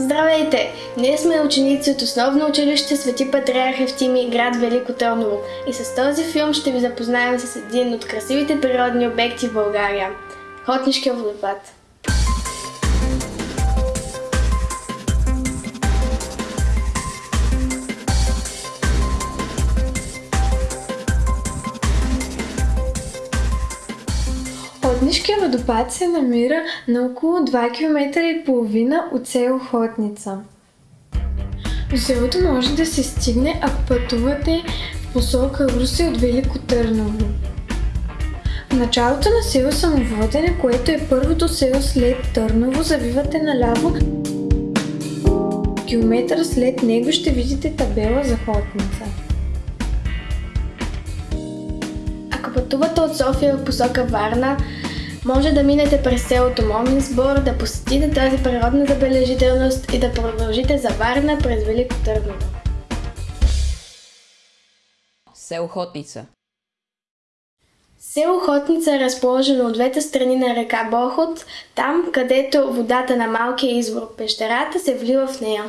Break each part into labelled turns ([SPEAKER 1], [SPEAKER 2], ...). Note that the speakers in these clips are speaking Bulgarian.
[SPEAKER 1] Здравейте! Ние сме ученици от основно училище Свети Патриарх Евтими, град Велико Търново. И с този филм ще ви запознаем с един от красивите природни обекти в България – Хотнишкия водопад.
[SPEAKER 2] Хотнишкия водопад се намира на около 2 км и половина от село Хотница. До селото може да се стигне, ако пътувате в посока Руси от Велико Търново. В началото на село Самоводене, което е първото село след Търново, завивате наляво. Километър след него ще видите табела за Хотница.
[SPEAKER 1] Ако пътувате от София в посока Варна, може да минете през селото Момин сбор, да посетите тази природна забележителност и да продължите за Варна през Велико Търново.
[SPEAKER 3] Село Хотница
[SPEAKER 1] Село Хотница е разположено от двете страни на река Бохот, там където водата на малкия извор Пещерата се влива в нея.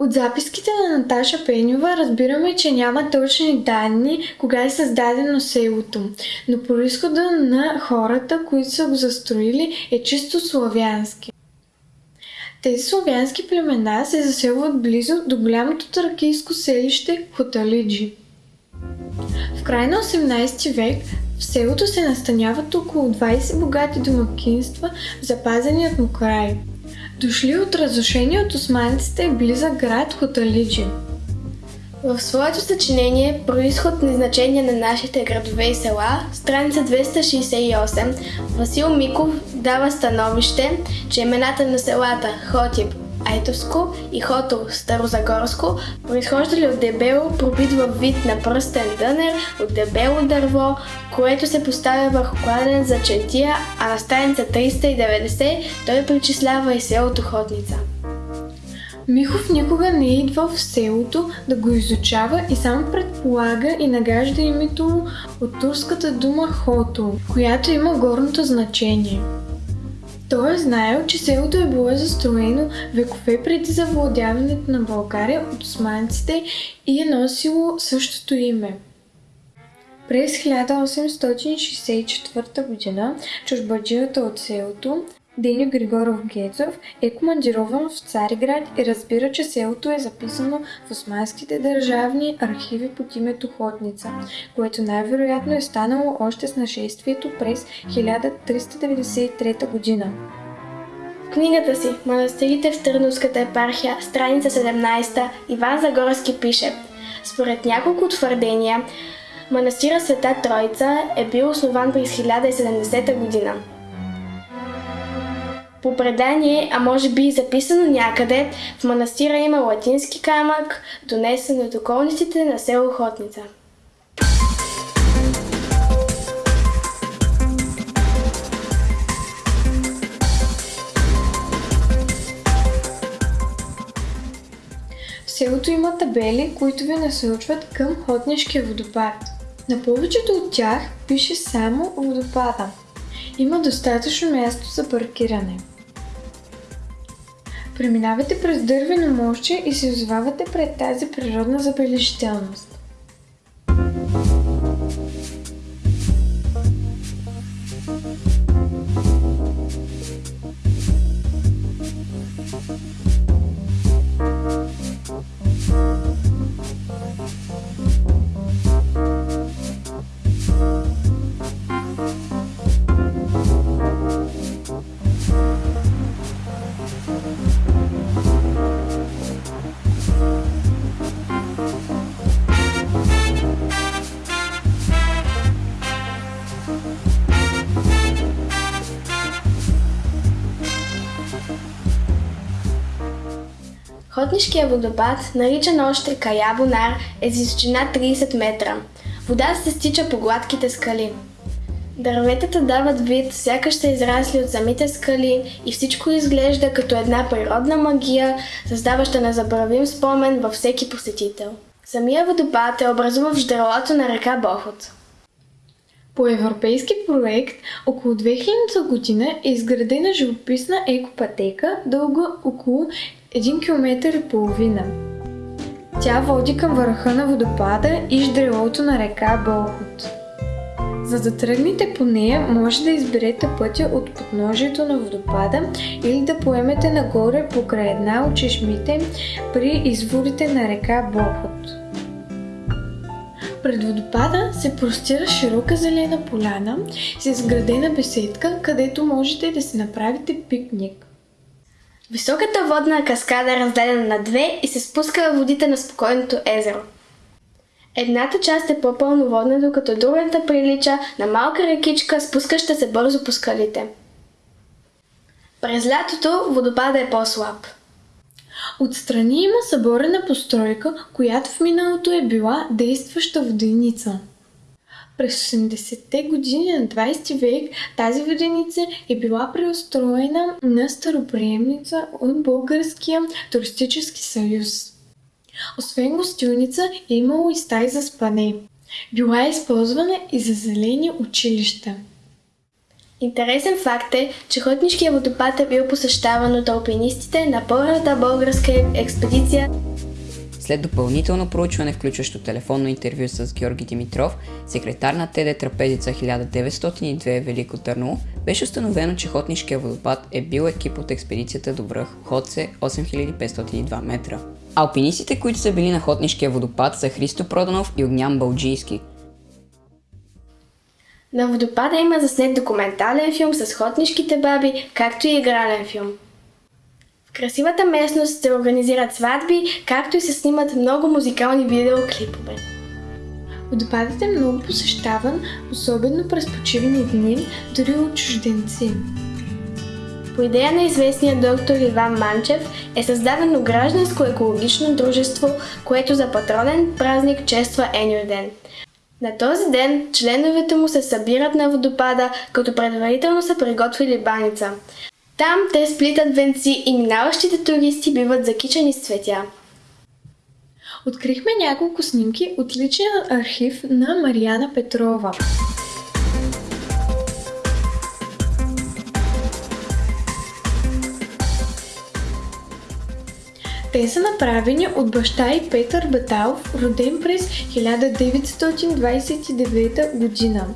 [SPEAKER 2] От записките на Наташа Пенева разбираме, че няма точни данни кога е създадено селото, но происхода на хората, които са го застроили е чисто славянски. Тези славянски племена се заселват близо до голямото тракийско селище Хоталиджи. В края на 18 век в селото се настаняват около 20 богати домакинства в запазеният му край – дошли от разрушение от османците близък град Хоталиджи.
[SPEAKER 1] В своето съчинение Происход на значение на нашите градове и села, страница 268, Васил Миков дава становище, че имената на селата Хотип, Айтовско и Хото Старозагорско, произхождали от дебело пробит във вид на пръстен дънер от дебело дърво, което се поставя върху кладен за четия, а на страница 390 той причислява и селото Хотница.
[SPEAKER 2] Михов никога не е идвал в селото да го изучава и само предполага и нагажда името му от турската дума Хото, която има горното значение – той е знаел, че селото е било застроено векове преди завладяването на България от османците и е носило същото име. През 1864 г. чужбаджията от селото Деню Григоров Гецов е командирован в Цариград и разбира, че селото е записано в османските държавни архиви под името Хотница, което най-вероятно е станало още с нашествието през 1393 година.
[SPEAKER 1] Книгата си «Манастирите в Търновската епархия», страница 17, Иван Загорски пише Според няколко твърдения, манастира Света Троица е бил основан през 1070 година. По предание, а може би и записано някъде, в манастира има латински камък, донесен от околниците на село Хотница.
[SPEAKER 2] В селото има табели, които ви насочват към Хотнишкия водопад. На повечето от тях пише само водопада. Има достатъчно място за паркиране. Преминавате през дървено мощче и се озовавате пред тази природна забележителност.
[SPEAKER 1] Хотнишкия водопад, наричан още Каябонар, е с височина 30 метра. Вода се стича по гладките скали. Дърветата дават вид, сякаш са израсли от самите скали и всичко изглежда като една природна магия, създаваща незабравим спомен във всеки посетител. Самия водопад е образуван в ждралото на река Бохот.
[SPEAKER 2] По европейски проект около 2000 година е изградена живописна екопатека, дълга около един километър и половина. Тя води към върха на водопада и ждрелото на река Болхот. За да тръгнете по нея, може да изберете пътя от подножието на водопада или да поемете нагоре покрай една от чешмите при изворите на река Болхот. Пред водопада се простира широка зелена поляна с изградена беседка, където можете да си направите пикник.
[SPEAKER 1] Високата водна каскада е разделена на две и се спуска във водите на спокойното езеро. Едната част е по-пълноводна, докато другата прилича на малка рекичка, спускаща се бързо по скалите. През лятото водопада е по-слаб.
[SPEAKER 2] Отстрани има съборена постройка, която в миналото е била действаща воденица. През 80-те години на 20 век тази воденица е била преустроена на староприемница от Българския туристически съюз. Освен гостилница е имало и стаи за спане. Била е използвана и за зелени училища.
[SPEAKER 1] Интересен факт е, че Хотнишкия водопад е бил посещаван от алпинистите на първата българска експедиция.
[SPEAKER 3] След допълнително проучване, включващо телефонно интервю с Георги Димитров, секретар на ТД Трапезица 1902 Велико Търново, беше установено, че Хотнишкия водопад е бил екип от експедицията до връх Ходце 8502 метра. Алпинистите, които са били на Хотнишкия водопад са Христо Проданов и Огнян Балджийски.
[SPEAKER 1] На водопада има заснет документален филм с хотнишките баби, както и игрален филм. В красивата местност се организират сватби, както и се снимат много музикални видеоклипове.
[SPEAKER 2] Водопадът е много посещаван, особено през почивни дни, дори от чужденци.
[SPEAKER 1] По идея на известния доктор Иван Манчев е създадено гражданско екологично дружество, което за патронен празник чества Еню ден. На този ден членовете му се събират на водопада, като предварително са приготвили баница. Там те сплитат венци и минаващите туристи биват закичани с цветя.
[SPEAKER 2] Открихме няколко снимки от личния архив на Марияна Петрова. Те са направени от баща и Петър Баталов, роден през 1929 година.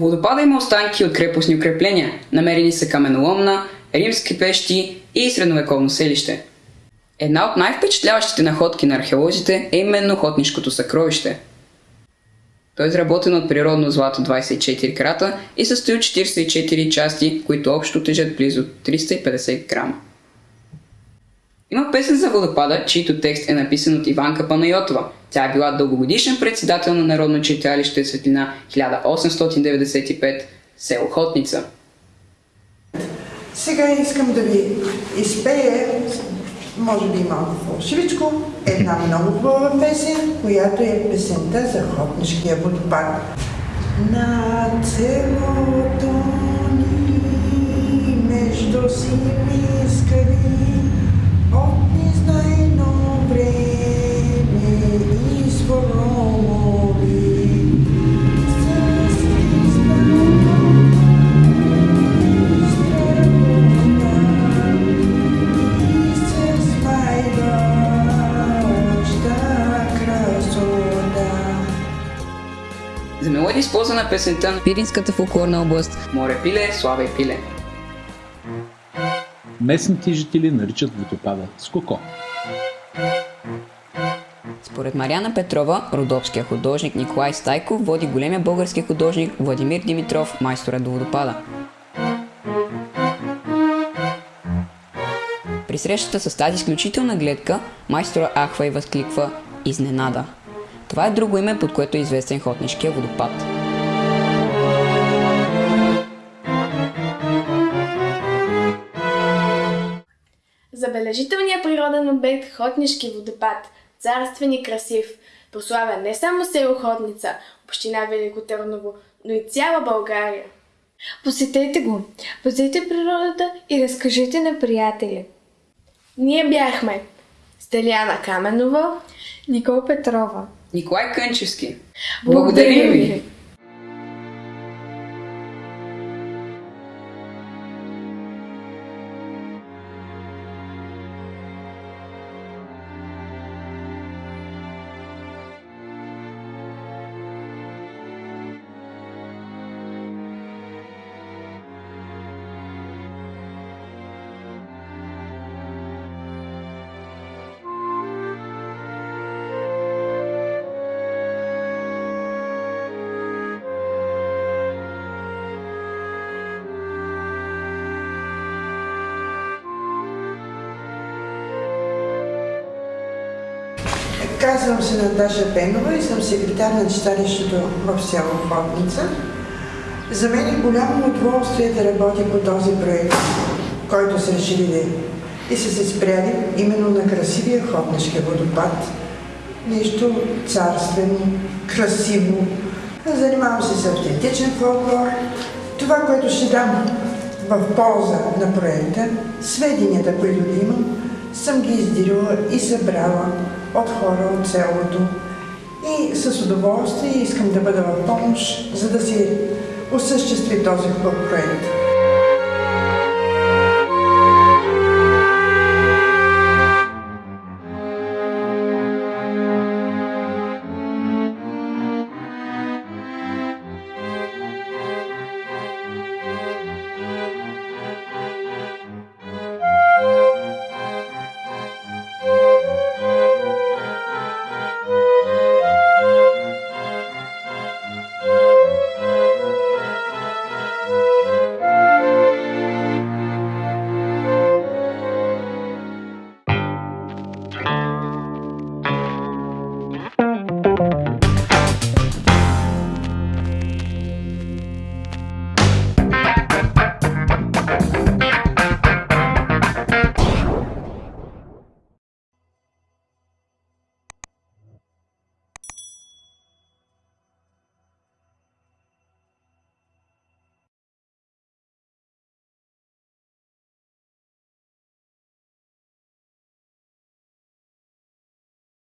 [SPEAKER 3] Водопада има останки от крепостни укрепления. Намерени са каменоломна, римски пещи и средновековно селище. Една от най-впечатляващите находки на археолозите е именно Хотнишкото съкровище. То е изработено от природно злато 24 крата и състои от 44 части, които общо тежат близо 350 грама. Има песен за водопада, чийто текст е написан от Иванка Панайотова. Тя е била дългогодишен председател на Народно читалище Светлина 1895, село Хотница.
[SPEAKER 4] Сега искам да ви изпея, може би малко фалшивичко, една много хубава песен, която е песента за Хотнишкия водопад. На целото ни между сини скали
[SPEAKER 3] За мелодия използвана песента Пиринската фолклорна област Море пиле, слава и пиле.
[SPEAKER 5] Местните жители наричат водопада Скоко.
[SPEAKER 3] Според Маряна Петрова, родопския художник Николай Стайко води големия български художник Владимир Димитров, майстора до водопада. При срещата с тази изключителна гледка, майстора ахва и възкликва Изненада. Това е друго име, под което е известен Хотнишкия водопад.
[SPEAKER 1] Забележителният природен обект Хотнишки водопад, царствен и красив. прославя не само село Ходница, община Велико Търново, но и цяла България.
[SPEAKER 2] Посетете го, пазете природата и разкажете на приятели.
[SPEAKER 1] Ние бяхме Стеляна Каменова,
[SPEAKER 2] Никол Петрова.
[SPEAKER 3] Николай Кънчевски.
[SPEAKER 2] Благодарим ви!
[SPEAKER 4] Казвам се Наташа Пенова и съм секретар на читалището в село Ходница. За мен е голямо удоволствие да работя по този проект, който са решили и са се спряли именно на красивия Ходнишки водопад. Нещо царствено, красиво. Занимавам се с автентичен фолклор. Това, което ще дам в полза на проекта, сведенията, които имам, съм ги издирила и събрала от хора от селото. И с удоволствие искам да бъда в помощ, за да се осъществи този проект.